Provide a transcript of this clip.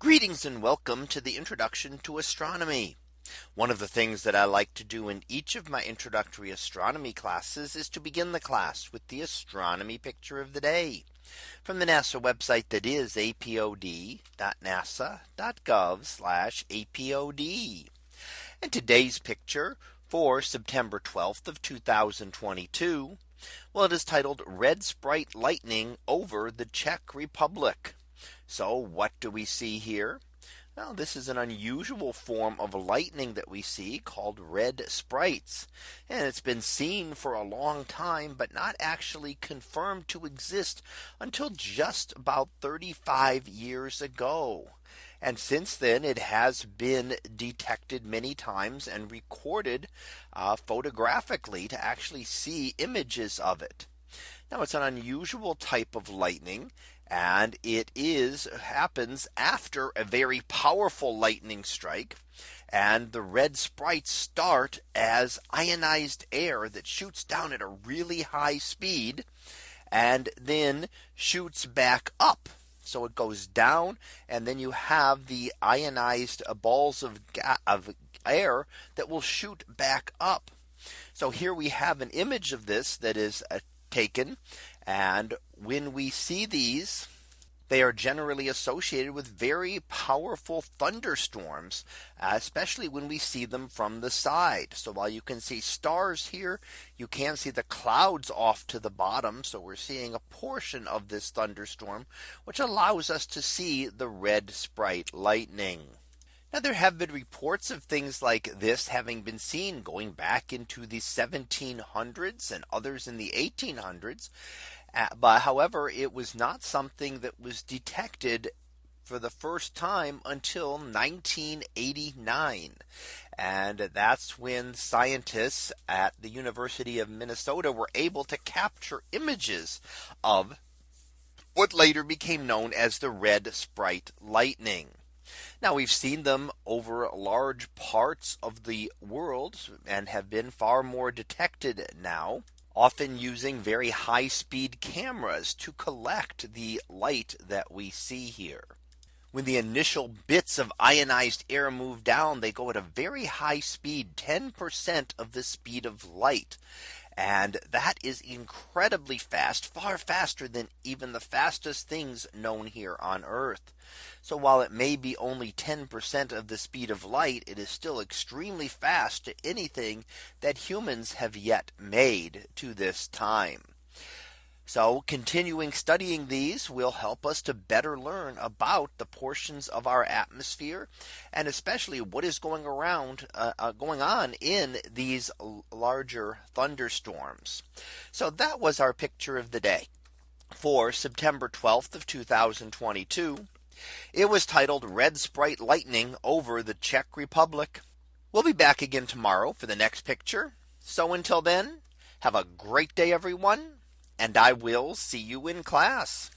Greetings and welcome to the introduction to astronomy. One of the things that I like to do in each of my introductory astronomy classes is to begin the class with the astronomy picture of the day from the NASA website that is apod.nasa.gov apod. And today's picture for September 12th of 2022. Well, it is titled Red Sprite Lightning over the Czech Republic. So what do we see here? Now this is an unusual form of lightning that we see called red sprites. And it's been seen for a long time, but not actually confirmed to exist until just about 35 years ago. And since then, it has been detected many times and recorded uh, photographically to actually see images of it. Now it's an unusual type of lightning and it is happens after a very powerful lightning strike and the red sprites start as ionized air that shoots down at a really high speed and then shoots back up. So it goes down and then you have the ionized balls of, of air that will shoot back up. So here we have an image of this that is uh, taken and when we see these, they are generally associated with very powerful thunderstorms, especially when we see them from the side. So while you can see stars here, you can see the clouds off to the bottom. So we're seeing a portion of this thunderstorm, which allows us to see the red sprite lightning. Now there have been reports of things like this having been seen going back into the 1700s and others in the 1800s. Uh, but however, it was not something that was detected for the first time until 1989. And that's when scientists at the University of Minnesota were able to capture images of what later became known as the red sprite lightning. Now we've seen them over large parts of the world and have been far more detected now often using very high speed cameras to collect the light that we see here. When the initial bits of ionized air move down, they go at a very high speed, 10% of the speed of light. And that is incredibly fast, far faster than even the fastest things known here on Earth. So while it may be only 10% of the speed of light, it is still extremely fast to anything that humans have yet made to this time. So continuing studying these will help us to better learn about the portions of our atmosphere and especially what is going around uh, uh, going on in these larger thunderstorms. So that was our picture of the day for September 12th of 2022. It was titled Red Sprite Lightning over the Czech Republic. We'll be back again tomorrow for the next picture. So until then, have a great day, everyone and I will see you in class.